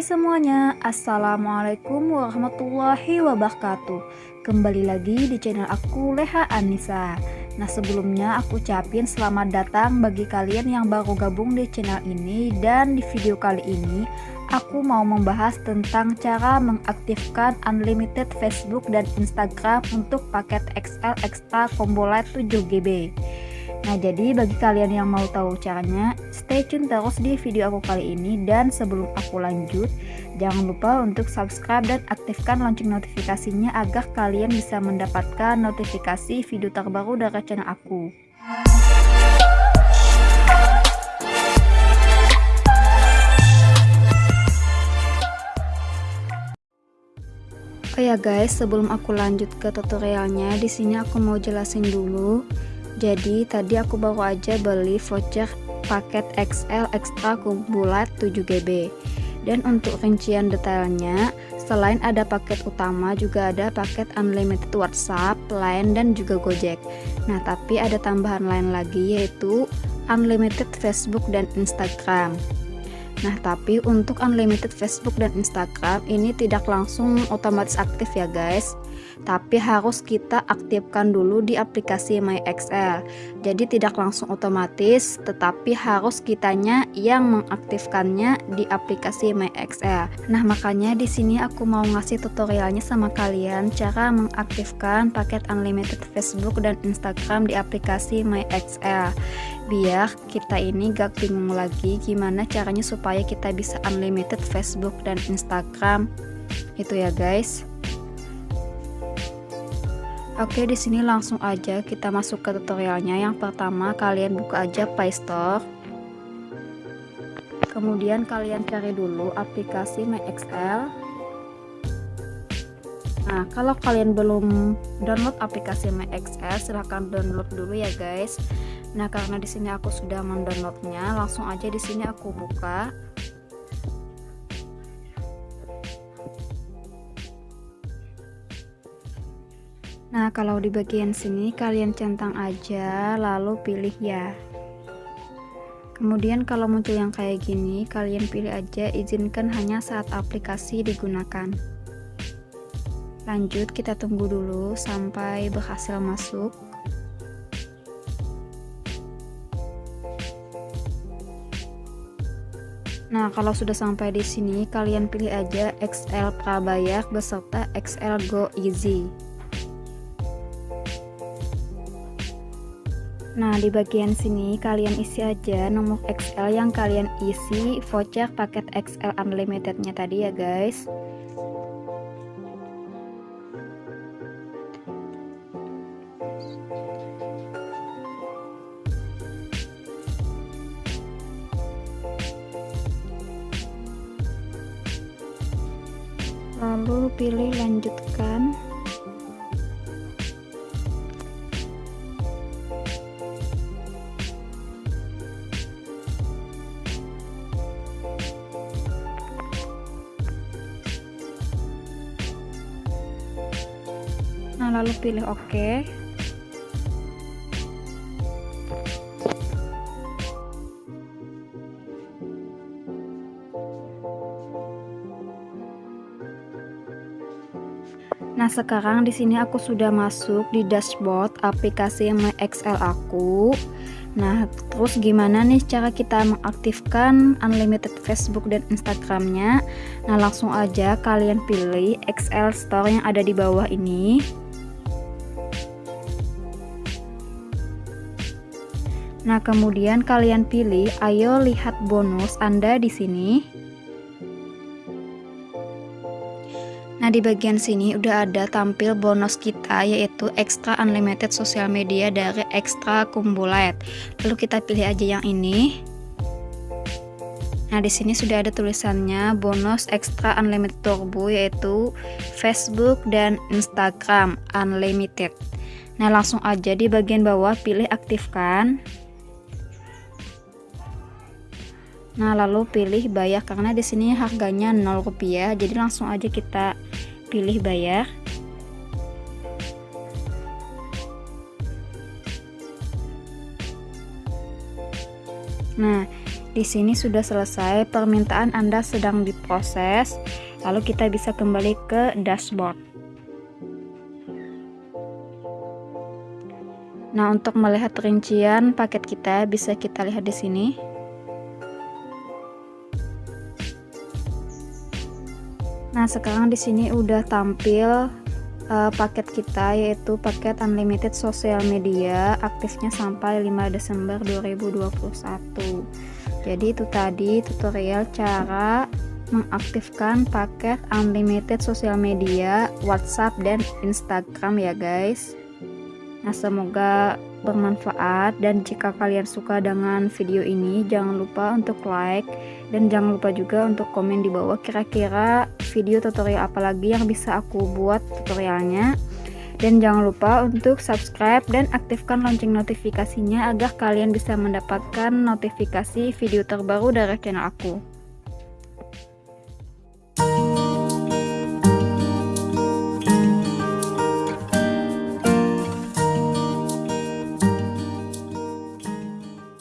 semuanya, Assalamualaikum warahmatullahi wabarakatuh. Kembali lagi di channel aku Leha Anissa. Nah sebelumnya aku ucapin selamat datang bagi kalian yang baru gabung di channel ini. Dan di video kali ini aku mau membahas tentang cara mengaktifkan unlimited Facebook dan Instagram untuk paket XL Extra Combo Light 7GB Nah jadi bagi kalian yang mau tahu caranya stay tune terus di video aku kali ini. Dan sebelum aku lanjut jangan lupa untuk subscribe dan aktifkan lonceng notifikasinya agar kalian bisa mendapatkan notifikasi video terbaru dari channel aku. Oh ya guys, sebelum aku lanjut ke tutorialnya, di sini aku mau jelasin dulu jadi tadi aku baru aja beli voucher paket XL Extra kumpulat 7GB dan untuk rincian detailnya selain ada paket utama juga ada paket unlimited WhatsApp, Line dan juga Gojek. Nah tapi ada tambahan lain lagi yaitu unlimited Facebook dan Instagram. Nah, tapi untuk unlimited Facebook dan Instagram ini tidak langsung otomatis aktif ya, guys tapi harus kita aktifkan dulu di aplikasi MyXL. Jadi tidak langsung otomatis, tetapi harus kitanya yang mengaktifkannya di aplikasi MyXL. Nah, makanya di sini aku mau ngasih tutorialnya sama kalian cara mengaktifkan paket unlimited Facebook dan Instagram di aplikasi MyXL. Biar kita ini gak bingung lagi gimana caranya supaya kita bisa unlimited Facebook dan Instagram. Itu ya, guys. Oke, di sini langsung aja kita masuk ke tutorialnya. Yang pertama, kalian buka aja Play Store. Kemudian kalian cari dulu aplikasi MyXL. Nah, kalau kalian belum download aplikasi MyXL, silahkan download dulu ya, guys. Nah, karena di sini aku sudah mendownloadnya, langsung aja di sini aku buka. Nah, kalau di bagian sini kalian centang aja, lalu pilih ya. Kemudian kalau muncul yang kayak gini, kalian pilih aja izinkan hanya saat aplikasi digunakan. Lanjut, kita tunggu dulu sampai berhasil masuk. Nah, kalau sudah sampai di sini, kalian pilih aja XL Prabayar beserta XL Go Easy. Nah, di bagian sini kalian isi aja nomor XL yang kalian isi voucher paket XL unlimitednya tadi ya guys. Lalu pilih lanjutkan. Nah lalu pilih OK Nah, sekarang di sini aku sudah masuk di dashboard aplikasi MyXL aku. Nah, terus gimana nih cara kita mengaktifkan unlimited Facebook dan Instagramnya? Nah, langsung aja kalian pilih XL Store yang ada di bawah ini. Nah, kemudian kalian pilih ayo lihat bonus Anda di sini. Nah, di bagian sini udah ada tampil bonus kita yaitu extra unlimited social media dari extra kumbulat. Lalu kita pilih aja yang ini. Nah, di sini sudah ada tulisannya bonus extra unlimited turbo yaitu Facebook dan Instagram unlimited. Nah, langsung aja di bagian bawah pilih aktifkan. Nah, lalu pilih bayar karena di sini harganya 0 rupiah. Jadi langsung aja kita pilih bayar. Nah, di sini sudah selesai, permintaan Anda sedang diproses. Lalu kita bisa kembali ke dashboard. Nah, untuk melihat rincian paket kita bisa kita lihat di sini. Nah, sekarang di sini udah tampil uh, paket kita yaitu paket unlimited sosial media aktifnya sampai 5 Desember 2021 jadi itu tadi tutorial cara mengaktifkan paket unlimited sosial media WhatsApp dan Instagram ya guys nah semoga bermanfaat dan jika kalian suka dengan video ini jangan lupa untuk like dan jangan lupa juga untuk komen di bawah kira-kira video tutorial apa lagi yang bisa aku buat tutorialnya. Dan jangan lupa untuk subscribe dan aktifkan lonceng notifikasinya agar kalian bisa mendapatkan notifikasi video terbaru dari channel aku